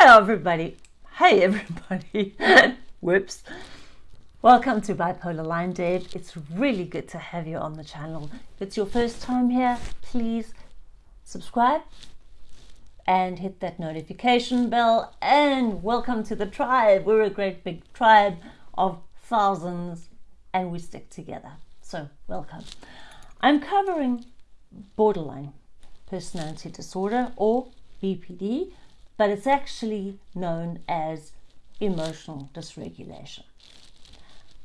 Hello, everybody. Hey, everybody. Whoops. Welcome to Bipolar Line Dave. It's really good to have you on the channel. If it's your first time here, please subscribe and hit that notification bell. And welcome to the tribe. We're a great big tribe of thousands and we stick together. So, welcome. I'm covering borderline personality disorder or BPD, but it's actually known as emotional dysregulation.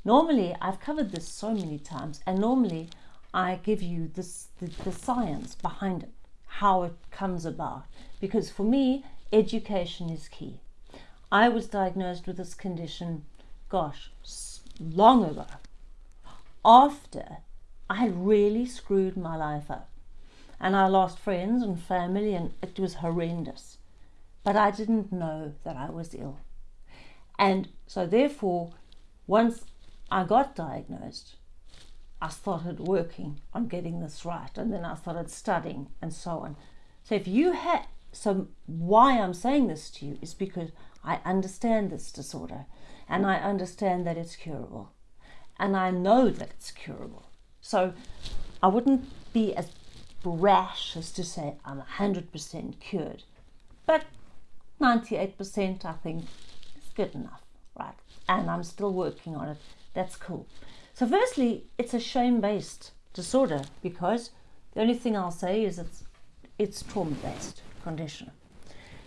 Normally, I've covered this so many times, and normally I give you this, the, the science behind it, how it comes about, because for me, education is key. I was diagnosed with this condition, gosh, long ago, after I had really screwed my life up. And I lost friends and family, and it was horrendous. But I didn't know that I was ill. And so, therefore, once I got diagnosed, I started working on getting this right. And then I started studying and so on. So, if you had, so why I'm saying this to you is because I understand this disorder and I understand that it's curable and I know that it's curable. So I wouldn't be as brash as to say I'm 100% cured, but 98% I think is good enough, right? And I'm still working on it. That's cool. So, firstly, it's a shame based disorder because the only thing I'll say is it's, it's trauma based condition.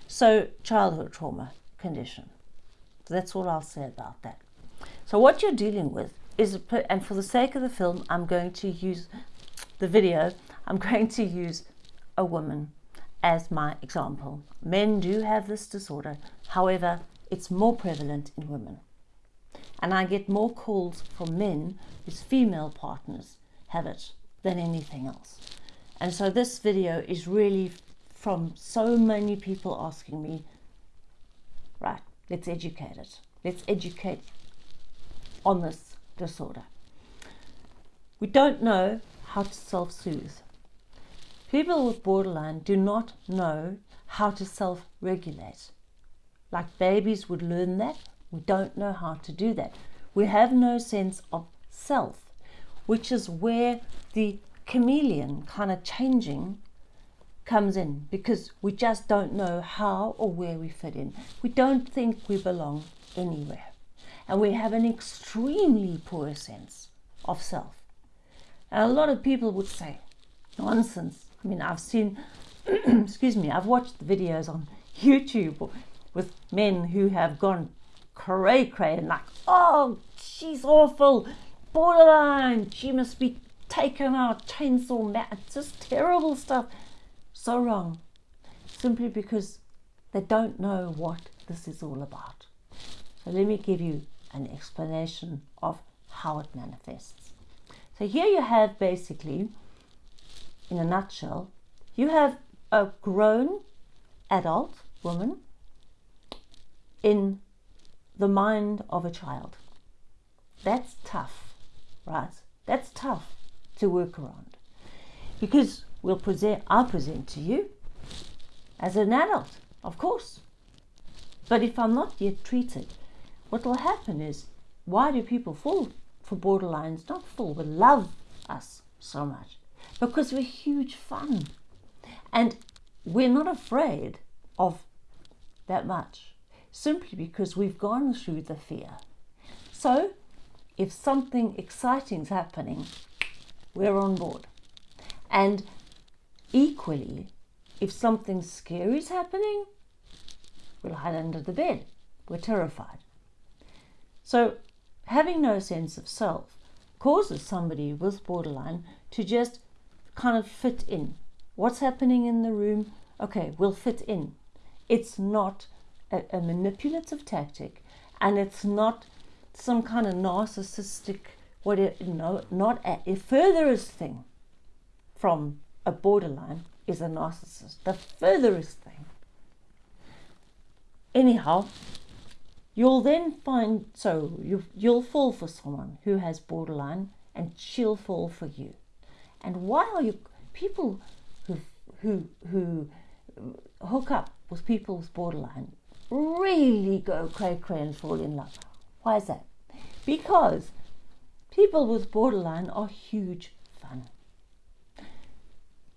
So, childhood trauma condition. That's all I'll say about that. So, what you're dealing with is, and for the sake of the film, I'm going to use the video, I'm going to use a woman as my example. Men do have this disorder, however, it's more prevalent in women. And I get more calls from men whose female partners have it than anything else. And so this video is really from so many people asking me, right, let's educate it. Let's educate on this disorder. We don't know how to self soothe. People with borderline do not know how to self regulate. Like babies would learn that, we don't know how to do that. We have no sense of self, which is where the chameleon kind of changing comes in because we just don't know how or where we fit in. We don't think we belong anywhere and we have an extremely poor sense of self. And a lot of people would say, nonsense. I mean, I've seen, excuse me, I've watched the videos on YouTube with men who have gone cray cray and like, oh, she's awful, borderline, she must be taken out, chainsaw, mat, just terrible stuff. So wrong, simply because they don't know what this is all about. So let me give you an explanation of how it manifests. So here you have basically, in a nutshell, you have a grown adult woman in the mind of a child. That's tough, right? That's tough to work around because we'll present, I'll present to you as an adult, of course. But if I'm not yet treated what will happen is why do people fall for borderlines? Not fall, but love us so much because we're huge fun and we're not afraid of that much simply because we've gone through the fear. So if something exciting is happening, we're on board. And equally, if something scary is happening, we'll hide under the bed. We're terrified. So having no sense of self causes somebody with borderline to just kind of fit in. What's happening in the room? Okay, we'll fit in. It's not a, a manipulative tactic and it's not some kind of narcissistic, what it, no, not a, a furthest thing from a borderline is a narcissist. The furthest thing. Anyhow, You'll then find, so you, you'll fall for someone who has borderline and she'll fall for you. And while you, people who, who, who hook up with people with borderline really go cray cray and fall in love. Why is that? Because people with borderline are huge fun.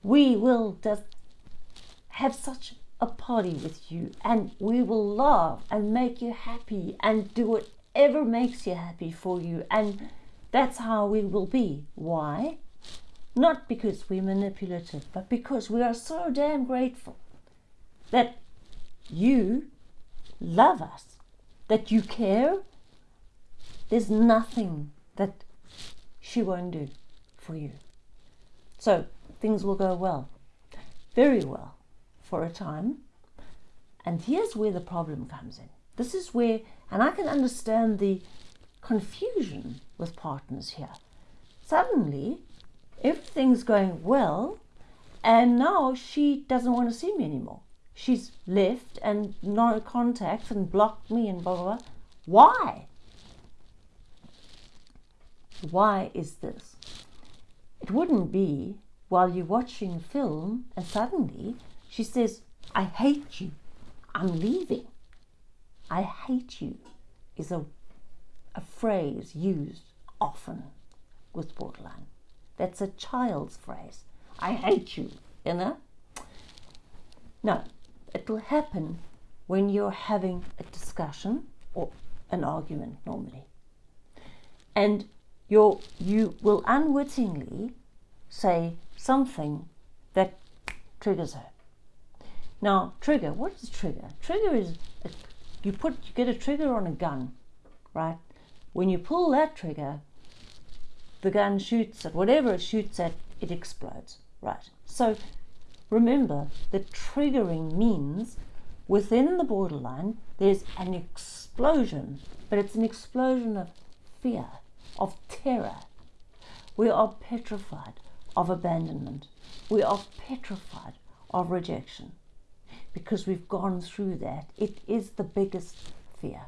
We will just have such a party with you and we will laugh and make you happy and do whatever makes you happy for you and that's how we will be. Why? Not because we're manipulative, but because we are so damn grateful that you love us, that you care. There's nothing that she won't do for you. So things will go well, very well for a time. And here's where the problem comes in. This is where, and I can understand the confusion with partners here. Suddenly, everything's going well, and now she doesn't want to see me anymore. She's left and no contact and blocked me and blah, blah, blah. Why? Why is this? It wouldn't be while you're watching a film and suddenly she says, I hate you. I'm leaving. I hate you is a, a phrase used often with borderline. That's a child's phrase. I hate you, you know? No, it will happen when you're having a discussion or an argument normally. And you you will unwittingly say something that triggers her. Now, trigger, what is trigger? Trigger is, a, you put, you get a trigger on a gun, right? When you pull that trigger, the gun shoots at whatever it shoots at, it explodes, right? So remember that triggering means within the borderline, there's an explosion, but it's an explosion of fear, of terror. We are petrified of abandonment. We are petrified of rejection because we've gone through that. It is the biggest fear.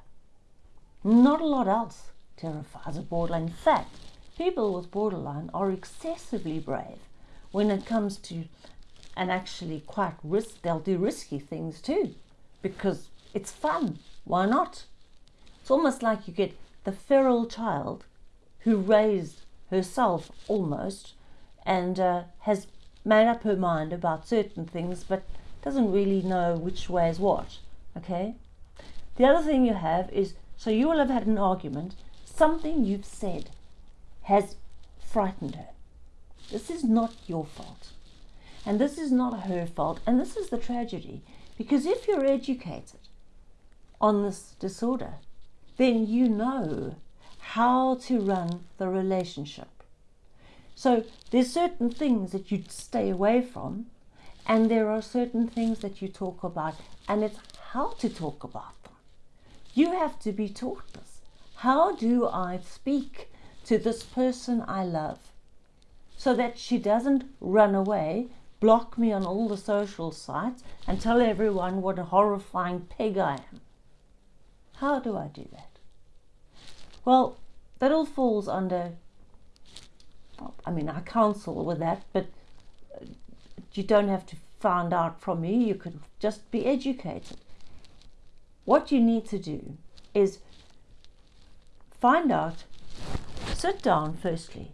Not a lot else terrifies a borderline. In fact, people with borderline are excessively brave when it comes to, and actually quite risk, they'll do risky things too because it's fun. Why not? It's almost like you get the feral child who raised herself almost and uh, has made up her mind about certain things but doesn't really know which way is what. Okay? The other thing you have is so you will have had an argument, something you've said has frightened her. This is not your fault. And this is not her fault. And this is the tragedy. Because if you're educated on this disorder, then you know how to run the relationship. So there's certain things that you'd stay away from and there are certain things that you talk about, and it's how to talk about them. You have to be taught this. How do I speak to this person I love so that she doesn't run away, block me on all the social sites, and tell everyone what a horrifying pig I am? How do I do that? Well, that all falls under, I mean, I counsel with that, but you don't have to find out from me. You could just be educated. What you need to do is find out, sit down firstly,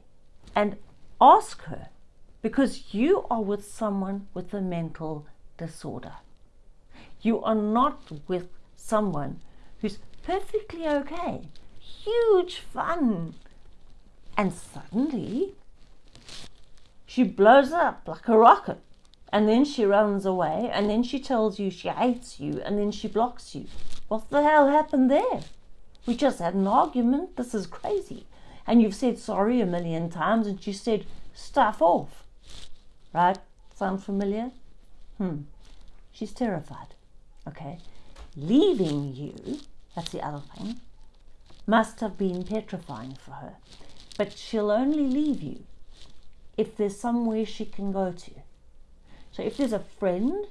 and ask her because you are with someone with a mental disorder. You are not with someone who's perfectly okay, huge fun, and suddenly she blows up like a rocket and then she runs away and then she tells you she hates you and then she blocks you. What the hell happened there? We just had an argument. This is crazy. And you've said sorry a million times and she said stuff off. Right? Sound familiar? Hmm. She's terrified. Okay. Leaving you, that's the other thing, must have been petrifying for her. But she'll only leave you if there's somewhere she can go to. So if there's a friend,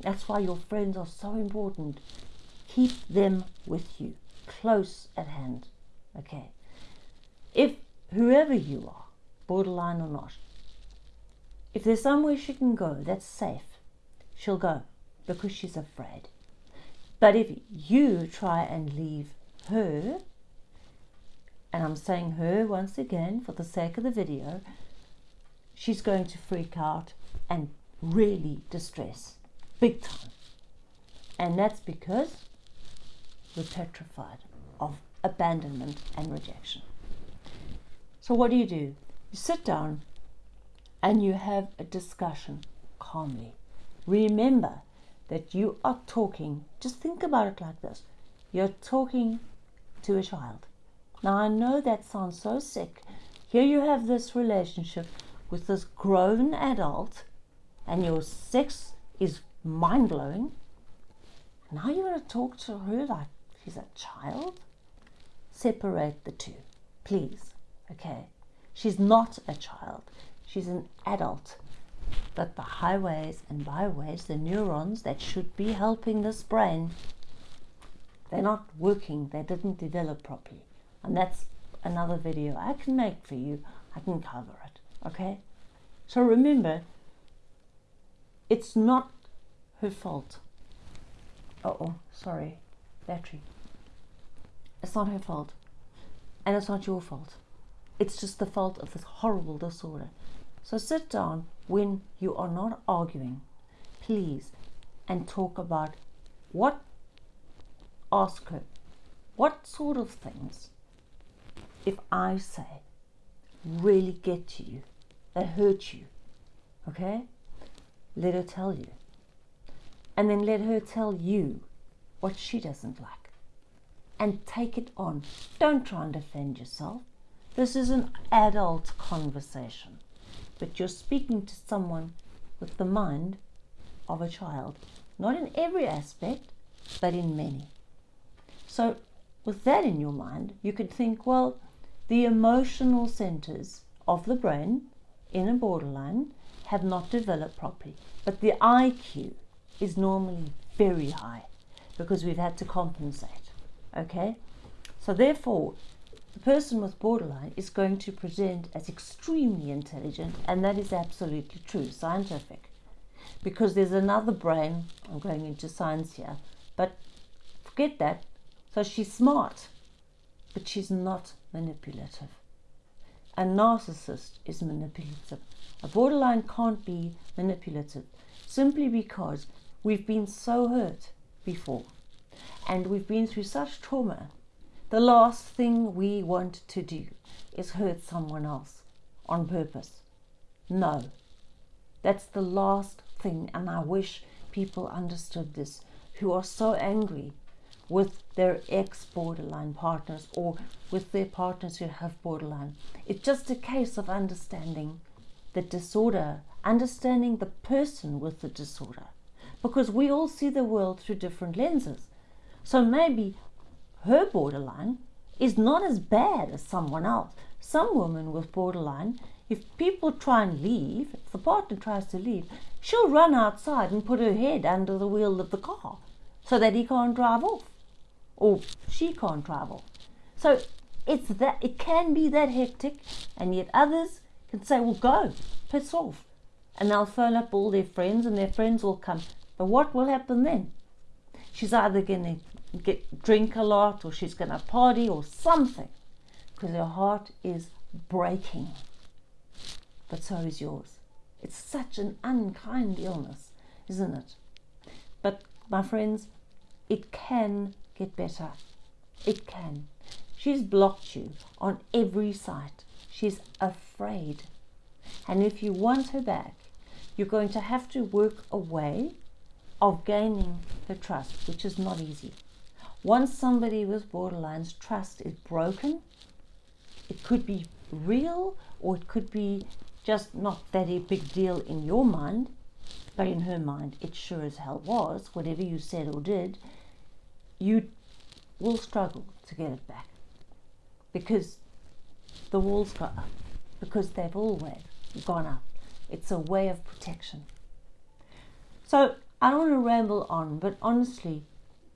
that's why your friends are so important. Keep them with you, close at hand. Okay. If whoever you are, borderline or not, if there's somewhere she can go that's safe, she'll go because she's afraid. But if you try and leave her, and I'm saying her once again for the sake of the video, she's going to freak out and really distress, big time. And that's because we're petrified of abandonment and rejection. So, what do you do? You sit down and you have a discussion calmly. Remember that you are talking, just think about it like this you're talking to a child. Now, I know that sounds so sick. Here you have this relationship with this grown adult, and your sex is mind blowing. Now you're going to talk to her like she's a child? Separate the two, please. Okay? She's not a child, she's an adult. But the highways and byways, the neurons that should be helping this brain, they're not working, they didn't develop properly. And that's another video I can make for you. I can cover it. Okay? So remember, it's not her fault. Oh, sorry, battery. It's not her fault. And it's not your fault. It's just the fault of this horrible disorder. So sit down when you are not arguing, please, and talk about what, ask her, what sort of things, if I say, really get to you, that hurt you, okay? Let her tell you. And then let her tell you what she doesn't like. And take it on. Don't try and defend yourself. This is an adult conversation, but you're speaking to someone with the mind of a child, not in every aspect, but in many. So, with that in your mind, you could think, well, the emotional centers of the brain in a borderline have not developed properly, but the IQ is normally very high because we've had to compensate. Okay? So, therefore, the person with borderline is going to present as extremely intelligent, and that is absolutely true, scientific. Because there's another brain, I'm going into science here, but forget that. So she's smart, but she's not manipulative. A narcissist is manipulative. A borderline can't be manipulative simply because we've been so hurt before and we've been through such trauma the last thing we want to do is hurt someone else on purpose. No, that's the last thing, and I wish people understood this who are so angry with their ex borderline partners or with their partners who have borderline. It's just a case of understanding the disorder, understanding the person with the disorder, because we all see the world through different lenses. So maybe her borderline is not as bad as someone else. Some women with borderline, if people try and leave, if the partner tries to leave, she'll run outside and put her head under the wheel of the car so that he can't drive off or she can't travel. So it's that it can be that hectic, and yet others can say, "Well, go, piss off," and they'll phone up all their friends, and their friends will come. But what will happen then? She's either going to get drink a lot or she's going to party or something because her heart is breaking. But so is yours. It's such an unkind illness, isn't it? But my friends, it can get better. It can. She's blocked you on every side. She's afraid. And if you want her back, you're going to have to work a way of gaining her trust, which is not easy. Once somebody with borderline's trust is broken, it could be real or it could be just not that a big deal in your mind, but in her mind it sure as hell was, whatever you said or did, you will struggle to get it back because the walls got up, because they've always gone up. It's a way of protection. So I don't want to ramble on, but honestly,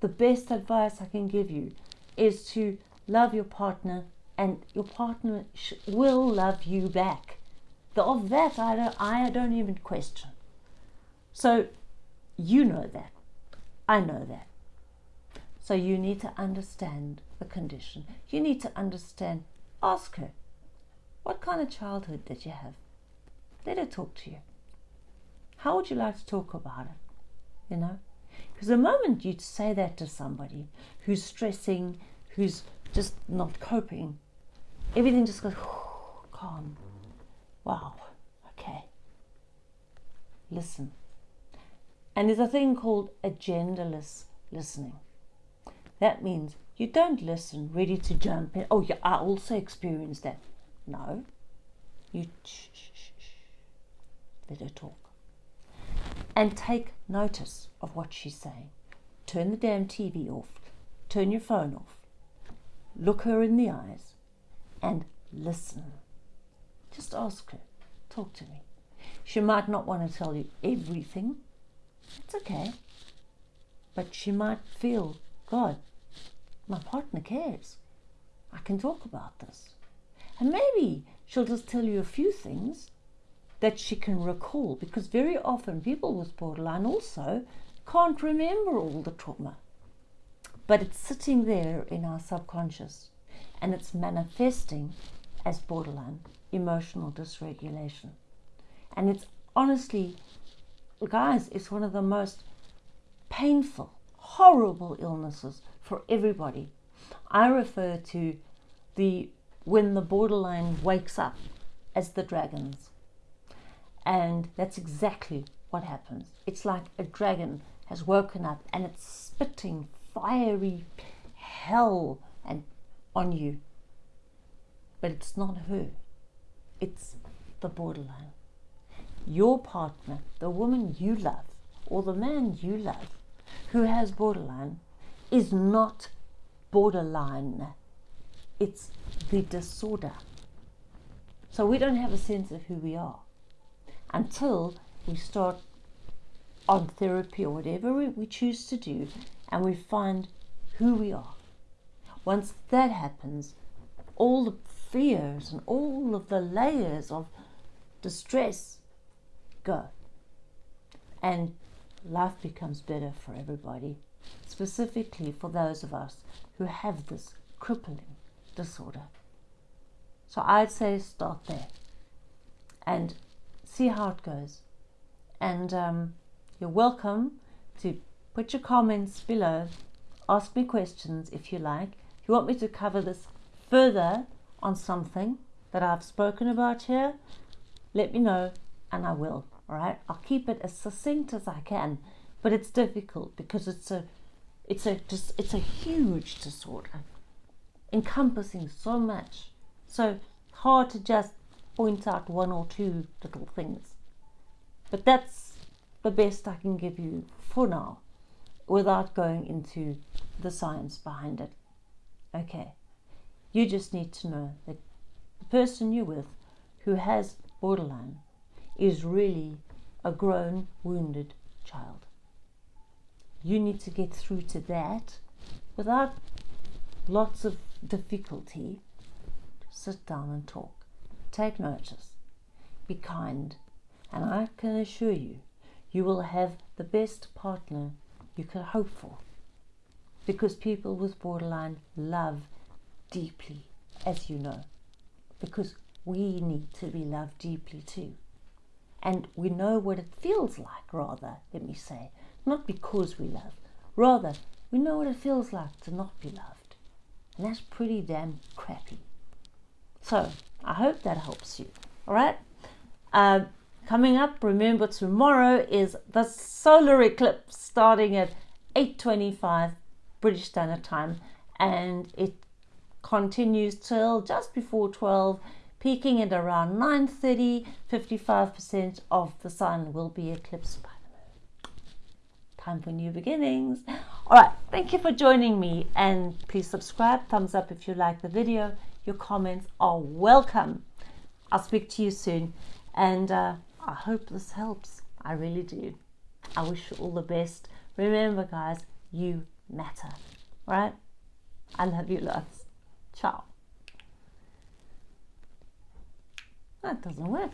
the best advice I can give you is to love your partner and your partner will love you back. The, of that, I don't, I don't even question. So you know that. I know that. So you need to understand the condition. You need to understand, ask her, what kind of childhood did you have? Let her talk to you. How would you like to talk about it? You know? Because the moment you say that to somebody who's stressing, who's just not coping, everything just goes calm. Wow, okay. Listen. And there's a thing called agendaless listening. That means you don't listen ready to jump in. Oh, yeah, I also experienced that. No. You shh, shh, shh, let her talk. And take notice of what she's saying. Turn the damn TV off. Turn your phone off. Look her in the eyes and listen. Just ask her. Talk to me. She might not want to tell you everything. It's okay. But she might feel, God, my partner cares. I can talk about this. And maybe she'll just tell you a few things that she can recall because very often people with borderline also can't remember all the trauma. But it's sitting there in our subconscious and it's manifesting as borderline emotional dysregulation. And it's honestly, guys, it's one of the most painful, horrible illnesses for everybody. I refer to the when the borderline wakes up as the dragons. And that's exactly what happens. It's like a dragon has woken up and it's spitting fiery hell and on you. But it's not her. It's the borderline. Your partner, the woman you love, or the man you love who has borderline is not borderline. It's the disorder. So we don't have a sense of who we are until we start on therapy or whatever we choose to do and we find who we are. Once that happens, all the fears and all of the layers of distress go. And life becomes better for everybody, specifically for those of us who have this crippling disorder. So I'd say start there and see how it goes. And um, you're welcome to put your comments below, ask me questions if you like. If you want me to cover this further on something that I've spoken about here, let me know and I will. All right, I'll keep it as succinct as I can, but it's difficult because it's a, it's a just it's a huge disorder, encompassing so much. So hard to just point out one or two little things. But that's the best I can give you for now without going into the science behind it. Okay, you just need to know that the person you're with who has borderline is really a grown, wounded child. You need to get through to that without lots of difficulty. Just Sit down and talk. Take notice. Be kind. And I can assure you, you will have the best partner you could hope for. Because people with borderline love deeply, as you know. Because we need to be loved deeply too. And we know what it feels like, rather, let me say. Not because we love, rather, we know what it feels like to not be loved. And that's pretty damn crappy. So, I hope that helps you. All right? Uh, coming up, remember tomorrow is the solar eclipse starting at 8.25 British Standard Time. And it continues till just before 12 peaking at around 9.30, 55% of the sun will be eclipsed by the moon. Time for new beginnings. All right, thank you for joining me and please subscribe, thumbs up if you like the video. Your comments are welcome. I'll speak to you soon and uh, I hope this helps. I really do. I wish you all the best. Remember guys, you matter. Right? I love you lots. Ciao. That doesn't work.